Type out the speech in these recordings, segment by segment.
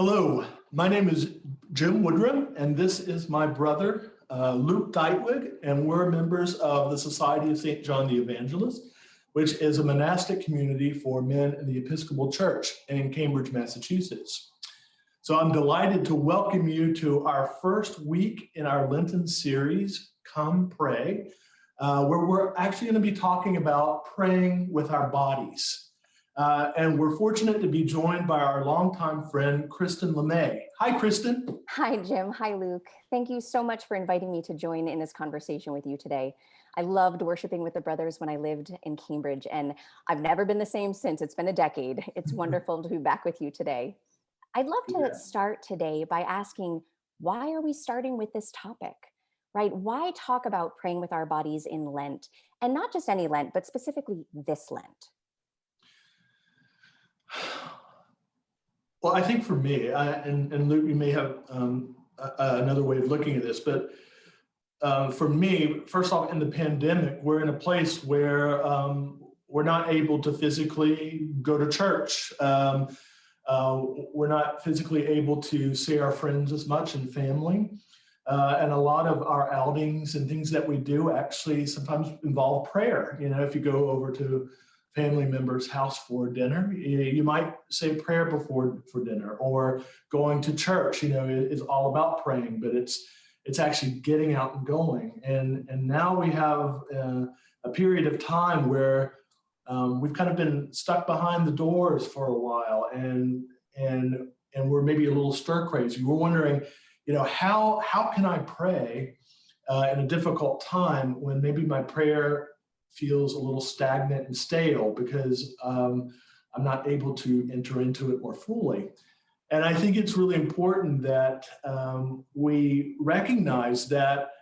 Hello, my name is Jim Woodrum, and this is my brother, uh, Luke Ditewig, and we're members of the Society of St. John the Evangelist, which is a monastic community for men in the Episcopal Church in Cambridge, Massachusetts. So I'm delighted to welcome you to our first week in our Lenten series, Come Pray, uh, where we're actually going to be talking about praying with our bodies. Uh, and we're fortunate to be joined by our longtime friend, Kristen LeMay. Hi, Kristen. Hi, Jim. Hi, Luke. Thank you so much for inviting me to join in this conversation with you today. I loved worshiping with the brothers when I lived in Cambridge, and I've never been the same since. It's been a decade. It's wonderful to be back with you today. I'd love to yeah. start today by asking, why are we starting with this topic? Right? Why talk about praying with our bodies in Lent? And not just any Lent, but specifically this Lent. Well, I think for me, I, and, and Luke, you may have um, another way of looking at this, but uh, for me, first off, in the pandemic, we're in a place where um, we're not able to physically go to church. Um, uh, we're not physically able to see our friends as much and family. Uh, and a lot of our outings and things that we do actually sometimes involve prayer. You know, if you go over to family member's house for dinner. You might say prayer before for dinner or going to church, you know, is all about praying, but it's it's actually getting out and going. And, and now we have uh, a period of time where um, we've kind of been stuck behind the doors for a while and, and, and we're maybe a little stir crazy. We're wondering, you know, how, how can I pray uh, in a difficult time when maybe my prayer feels a little stagnant and stale because um, I'm not able to enter into it more fully. And I think it's really important that um, we recognize that,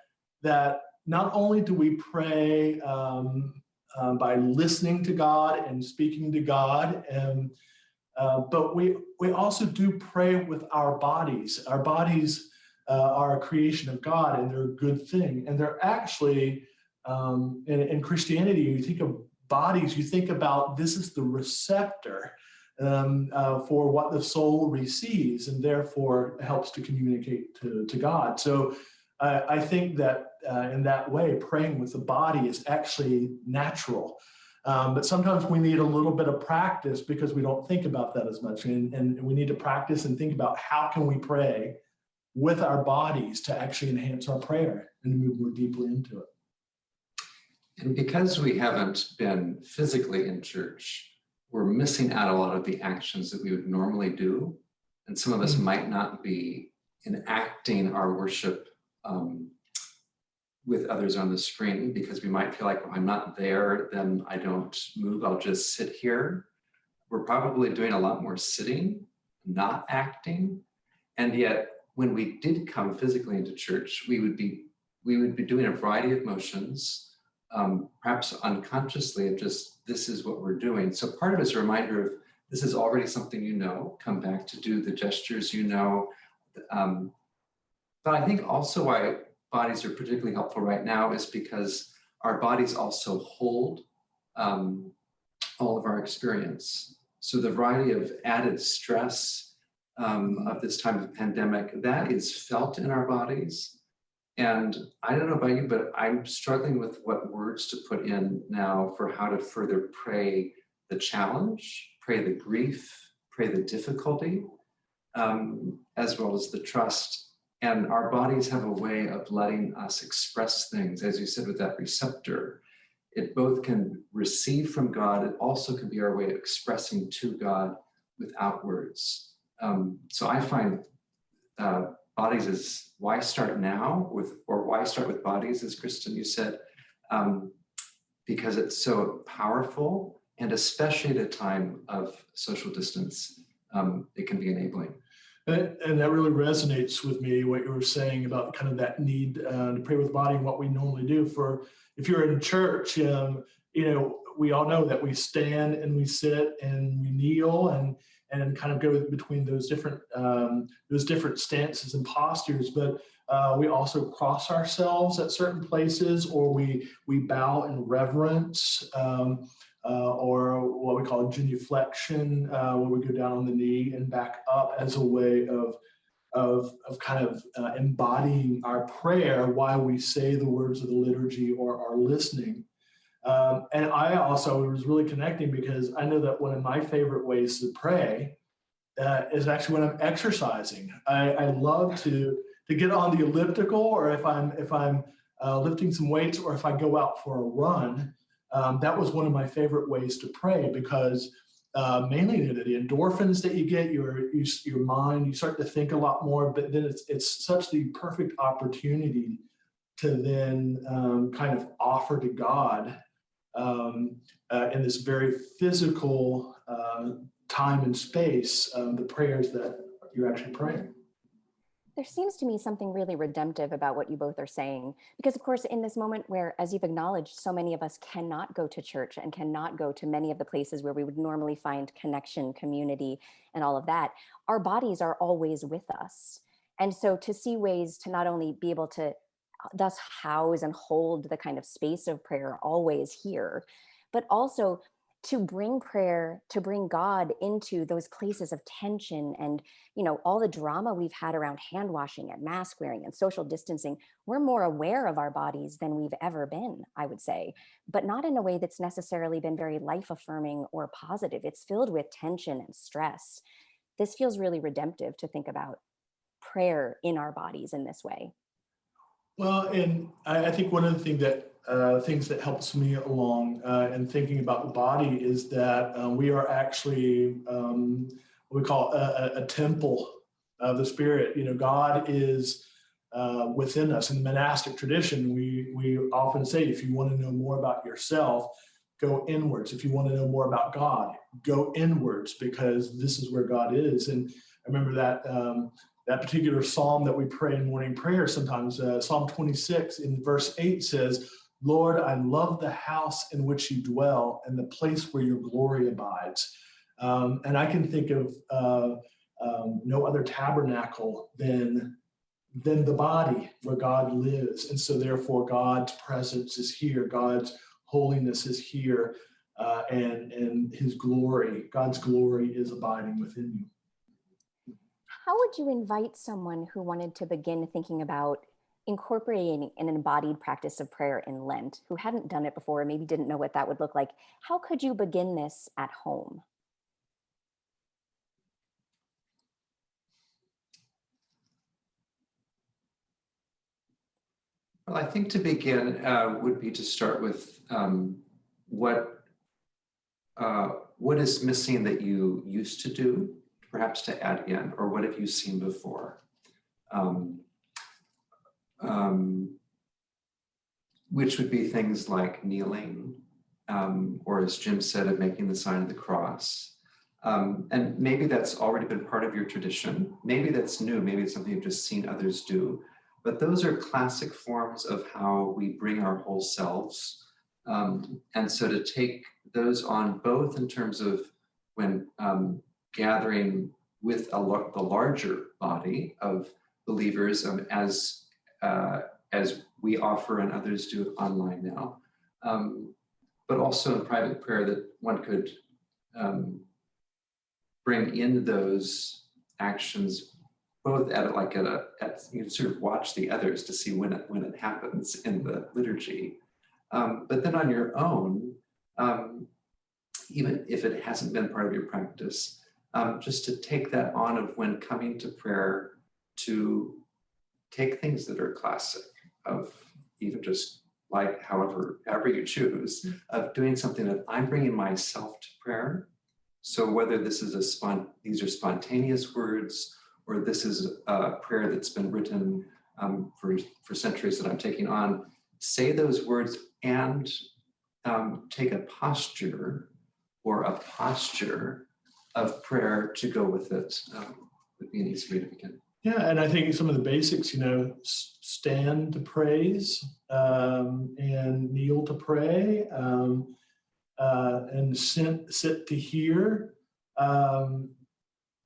that not only do we pray um, uh, by listening to God and speaking to God, and, uh, but we, we also do pray with our bodies. Our bodies uh, are a creation of God and they're a good thing. And they're actually um, Christianity, you think of bodies, you think about this is the receptor um, uh, for what the soul receives and therefore helps to communicate to, to God. So uh, I think that uh, in that way, praying with the body is actually natural. Um, but sometimes we need a little bit of practice because we don't think about that as much. And, and we need to practice and think about how can we pray with our bodies to actually enhance our prayer and move more deeply into it. And because we haven't been physically in church, we're missing out a lot of the actions that we would normally do. And some of us mm. might not be enacting our worship um, with others on the screen because we might feel like if I'm not there, then I don't move, I'll just sit here. We're probably doing a lot more sitting, not acting. And yet when we did come physically into church, we would be we would be doing a variety of motions um, perhaps unconsciously of just this is what we're doing. So part of it is a reminder of this is already something you know, come back to do the gestures you know. Um, but I think also why bodies are particularly helpful right now is because our bodies also hold um, all of our experience. So the variety of added stress um, of this time of pandemic, that is felt in our bodies. And I don't know about you, but I'm struggling with what words to put in now for how to further pray the challenge, pray the grief, pray the difficulty, um, as well as the trust. And our bodies have a way of letting us express things, as you said, with that receptor. It both can receive from God, it also can be our way of expressing to God without words. Um, so I find uh, bodies is why start now with, or why start with bodies, as Kristen, you said, um, because it's so powerful and especially at a time of social distance, um, it can be enabling. And, and, that really resonates with me, what you were saying about kind of that need uh, to pray with body and what we normally do for, if you're in church, um, you know, we all know that we stand and we sit and we kneel and and kind of go between those different um, those different stances and postures. But uh, we also cross ourselves at certain places, or we we bow in reverence. Um, uh, or what we call genuflection, uh, where we go down on the knee and back up as a way of, of, of kind of uh, embodying our prayer while we say the words of the liturgy or are listening. Um, and I also was really connecting because I know that one of my favorite ways to pray uh, is actually when I'm exercising. I, I love to to get on the elliptical, or if I'm if I'm uh, lifting some weights, or if I go out for a run. Um, that was one of my favorite ways to pray because uh, mainly the, the endorphins that you get, your you, your mind, you start to think a lot more. But then it's it's such the perfect opportunity to then um, kind of offer to God um, uh, in this very physical uh, time and space um, the prayers that you're actually praying. There seems to me something really redemptive about what you both are saying, because of course, in this moment where, as you've acknowledged, so many of us cannot go to church and cannot go to many of the places where we would normally find connection, community, and all of that, our bodies are always with us. And so to see ways to not only be able to thus house and hold the kind of space of prayer always here, but also to bring prayer to bring god into those places of tension and you know all the drama we've had around hand washing and mask wearing and social distancing we're more aware of our bodies than we've ever been i would say but not in a way that's necessarily been very life affirming or positive. It's filled with tension and stress. This feels really redemptive to think about prayer in our bodies in this way well and i, I think one of the things that uh, things that helps me along uh, in thinking about the body is that uh, we are actually um, what we call a, a, temple of the spirit. You know, God is uh, within us. In the monastic tradition, we we often say, if you want to know more about yourself, go inwards. If you want to know more about God, go inwards because this is where God is. And I remember that. Um, that particular psalm that we pray in morning prayer sometimes, uh, Psalm 26 in verse 8 says, Lord, I love the house in which you dwell and the place where your glory abides. Um, and I can think of uh, um, no other tabernacle than, than the body where God lives. And so therefore God's presence is here. God's holiness is here. Uh, and, and his glory, God's glory is abiding within you. How would you invite someone who wanted to begin thinking about incorporating an embodied practice of prayer in Lent who hadn't done it before, maybe didn't know what that would look like, how could you begin this at home? Well, I think to begin uh, would be to start with um, what uh, what is missing that you used to do, perhaps to add in, or what have you seen before? Um, um, which would be things like kneeling, um, or as Jim said, of making the sign of the cross. Um, and maybe that's already been part of your tradition. Maybe that's new. Maybe it's something you've just seen others do. But those are classic forms of how we bring our whole selves. Um, and so to take those on both in terms of when um, gathering with a, the larger body of believers um, as uh, as we offer and others do online now, um, but also in private prayer that one could um, bring in those actions both at like at a at you know, sort of watch the others to see when it when it happens in the liturgy, um, but then on your own, um, even if it hasn't been part of your practice, um, just to take that on of when coming to prayer to take things that are classic of even just like however however you choose mm. of doing something that I'm bringing myself to prayer. So whether this is a spont these are spontaneous words or this is a prayer that's been written um, for for centuries that I'm taking on, say those words and um, take a posture or a posture of prayer to go with it um, would be an easy way to begin. Yeah, and I think some of the basics, you know, stand to praise um, and kneel to pray um, uh, and sit, sit to hear um,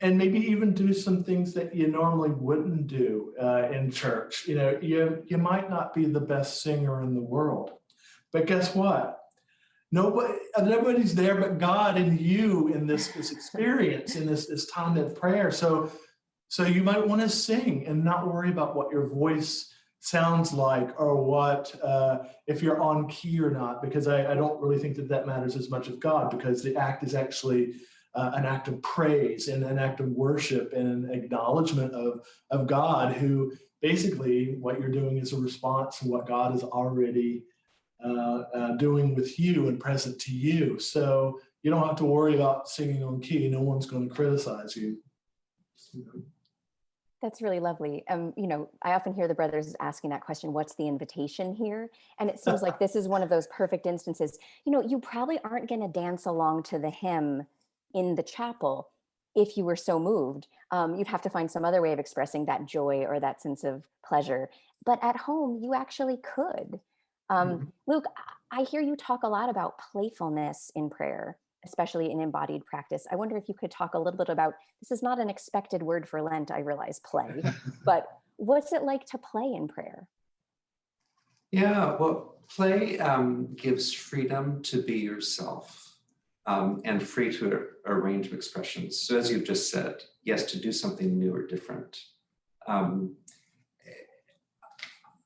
and maybe even do some things that you normally wouldn't do uh, in church. You know, you, you might not be the best singer in the world, but guess what? Nobody, nobody's there but God and you in this, this experience, in this, this time of prayer. So, so you might want to sing and not worry about what your voice sounds like or what, uh, if you're on key or not, because I, I don't really think that that matters as much as God, because the act is actually uh, an act of praise and an act of worship and an acknowledgement of, of God who basically what you're doing is a response to what God has already doing with you and present to you. So you don't have to worry about singing on key. No one's going to criticize you. That's really lovely. Um, you know, I often hear the brothers asking that question, what's the invitation here? And it seems like this is one of those perfect instances. You know, you probably aren't going to dance along to the hymn in the chapel if you were so moved. Um, you'd have to find some other way of expressing that joy or that sense of pleasure. But at home, you actually could. Um, Mhm. Luke, I I hear you talk a lot about playfulness in prayer, especially in embodied practice. I wonder if you could talk a little bit about this is not an expected word for Lent, I realize, play, but what's it like to play in prayer? Yeah, well, play um, gives freedom to be yourself um, and free to a, a range of expressions. So as you've just said, yes, to do something new or different. Um,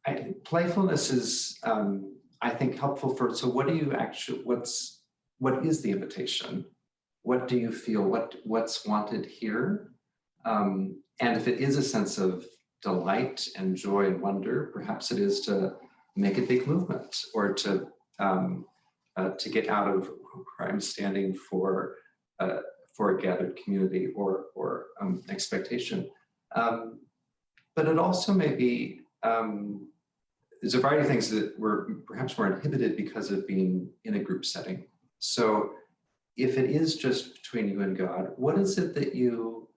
I, playfulness is, um, I think, helpful for, so what do you actually, what's, what is the invitation? What do you feel, what, what's wanted here? Um, and if it is a sense of delight and joy and wonder, perhaps it is to make a big movement or to um, uh, to get out of where I'm standing for uh, for a gathered community or or um, expectation. Um, but it also may be um, there's a variety of things that were perhaps more inhibited because of being in a group setting. So if it is just between you and God, what is it that you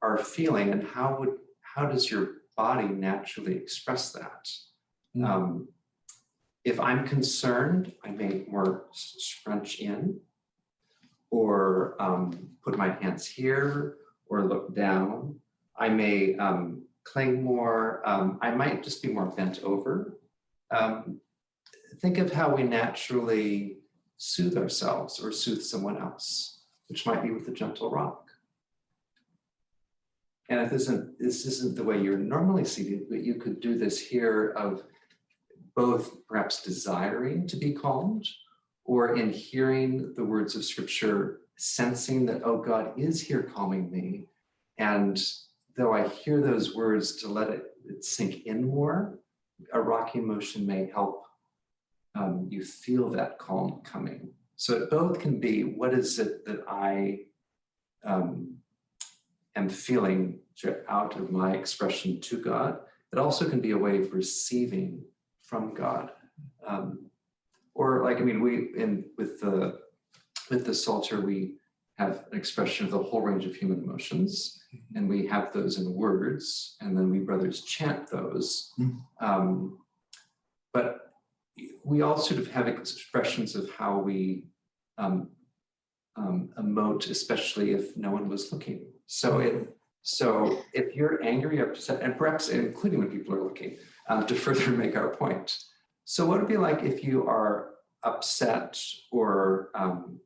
are feeling and how would how does your body naturally express that? Mm. Um, if I'm concerned, I may more scrunch in or um, put my hands here or look down. I may um, cling more. Um, I might just be more bent over. Um, think of how we naturally soothe ourselves or soothe someone else, which might be with a gentle rock. And if this isn't, this isn't the way you're normally seated, but you could do this here of both perhaps desiring to be calmed or in hearing the words of scripture, sensing that, oh, God is here calming me. And though I hear those words to let it, it sink in more, a rocking motion may help um, you feel that calm coming. So it both can be what is it that I um, am feeling out of my expression to God. It also can be a way of receiving from God. Um, or like, I mean, we, in with the, with the Psalter, we have an expression of the whole range of human emotions, and we have those in words, and then we brothers chant those. Mhm. Um, but we all sort of have expressions of how we um, um, emote, especially if no one was looking. So it, so if you're angry, upset, and perhaps including when people are looking, um, to further make our point. So what would it be like if you are upset or um,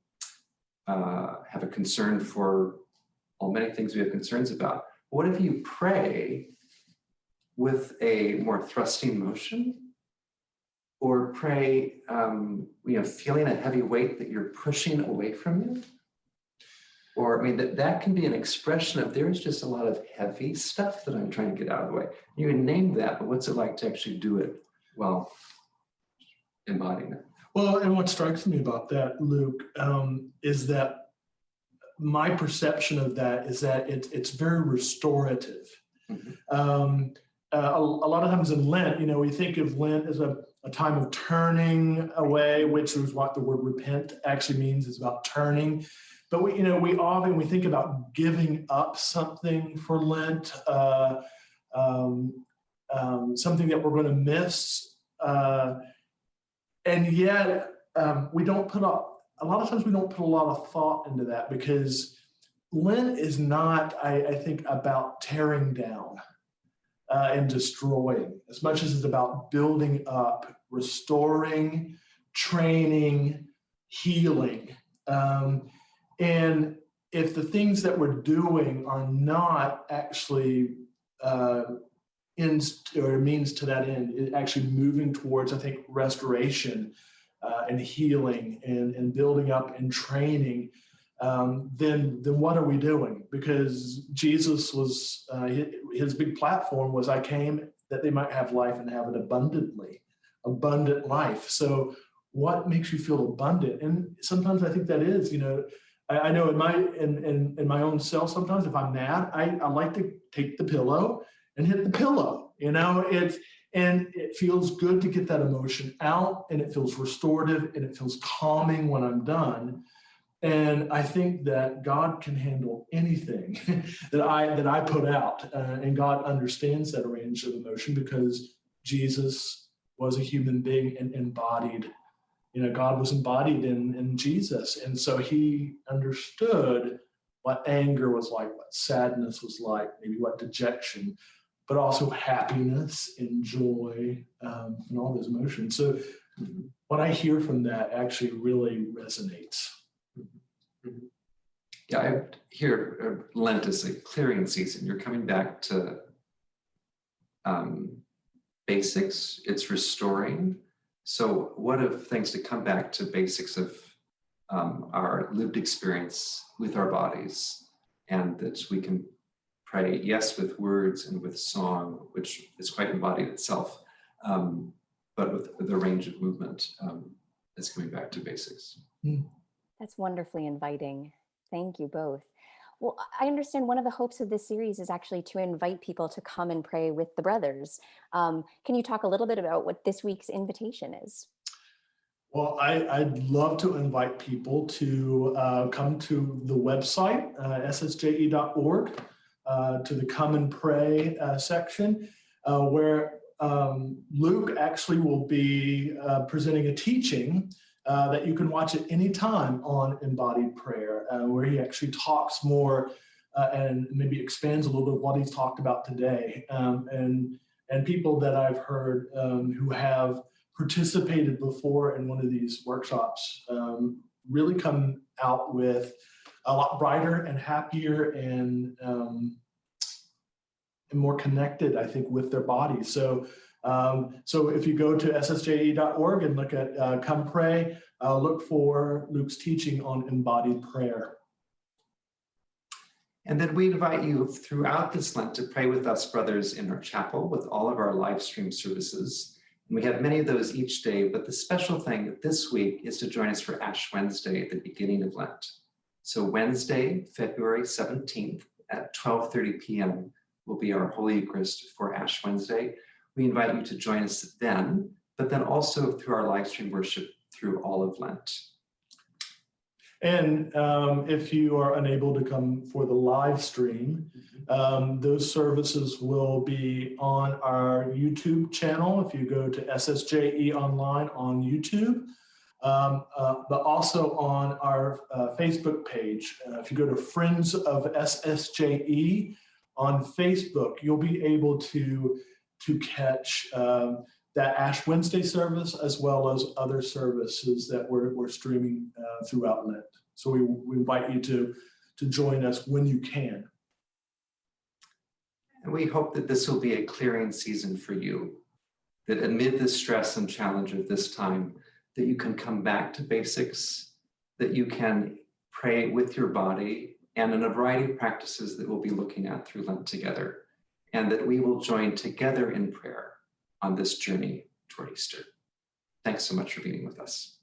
uh, have a concern for all many things we have concerns about? What if you pray with a more thrusting motion? Or pray, um, you know, feeling a heavy weight that you're pushing away from you? Or, I mean, that, that can be an expression of there's just a lot of heavy stuff that I'm trying to get out of the way. You can name that, but what's it like to actually do it while embodying it? Well, and what strikes me about that, Luke, um, is that my perception of that is that it, it's very restorative. Mhm. Um, uh, a, a lot of times in Lent, you know, we think of Lent as a, a time of turning away, which is what the word repent actually means, is about turning. But we, you know, we often we think about giving up something for Lent, uh, um, um, something that we're going to miss. Uh, and yet um, we don't put up a lot of times we don't put a lot of thought into that because lent is not i, I think about tearing down uh, and destroying as much as it's about building up restoring training healing. Um, and if the things that we're doing are not actually uh, ends or means to that end, actually moving towards, I think, restoration uh, and healing and, and building up and training, um, then then what are we doing? Because Jesus was uh, his, his big platform was I came that they might have life and have it abundantly, abundant life. So what makes you feel abundant? And sometimes I think that is, you know, I, I know in my in, in in my own self, sometimes if I'm mad, I, I like to take the pillow and hit the pillow. You know, it's and it feels good to get that emotion out and it feels restorative and it feels calming when I'm done. And I think that God can handle anything that I that I put out, uh, and God understands that range of emotion because Jesus was a human being and embodied. You know, God was embodied in in Jesus, and so He understood what anger was like, what sadness was like, maybe what dejection, but also happiness and joy um, and all those emotions. So what I hear from that actually really resonates. Yeah, I hear uh, Lent is a clearing season. You're coming back to um, basics. It's restoring. So, what of things to come back to basics of um, our lived experience with our bodies, and that we can pray, yes, with words and with song, which is quite embodied itself, um, but with, with a range of movement um, is coming back to basics. That's wonderfully inviting. Thank you both. Well, I understand one of the hopes of this series is actually to invite people to come and pray with the brothers. Um, can you talk a little bit about what this week's invitation is? Well, I, would love to invite people to uh, come to the website, uh, ssje.org, to the Come and Pray uh, section, uh, where um, Luke actually will be uh, presenting a teaching uh, that you can watch at any time on embodied prayer, uh, where he actually talks more uh, and maybe expands a little bit of what he's talked about today. Um, and, and people that I've heard um, who have participated before in one of these workshops um, really come out with a lot brighter and happier and, um, and more connected, I think, with their bodies. So um, so if you go to ssje.org and look at uh, Come Pray, uh, look for Luke's teaching on embodied prayer. And then we invite you throughout this Lent to pray with us, brothers, in our chapel with all of our live stream services. And we have many of those each day, but the special thing this week is to join us for Ash Wednesday at the beginning of Lent. So Wednesday, February 17th at 12.30 p.m. will be our Holy Eucharist for Ash Wednesday. We invite you to join us then, but then also through our live stream worship through all of Lent. And um, if you are unable to come for the live stream, um, those services will be on our YouTube channel. If you go to SSJE Online on YouTube, um, uh, but also on our uh, Facebook page. Uh, if you go to Friends of SSJE on Facebook, you'll be able to to catch um, that Ash Wednesday service as well as other services that we're, we're streaming uh, throughout Lent. So we, we invite you to, to join us when you can. And we hope that this will be a clearing season for you, that amid the stress and challenge of this time, that you can come back to basics, that you can pray with your body, and in a variety of practices that we'll be looking at through Lent together and that we will join together in prayer on this journey toward Easter. Thanks so much for being with us.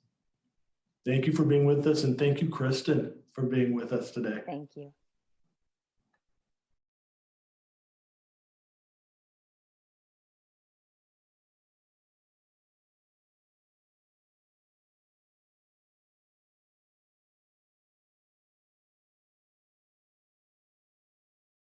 Thank you for being with us, and thank you, Kristen, for being with us today. Thank you.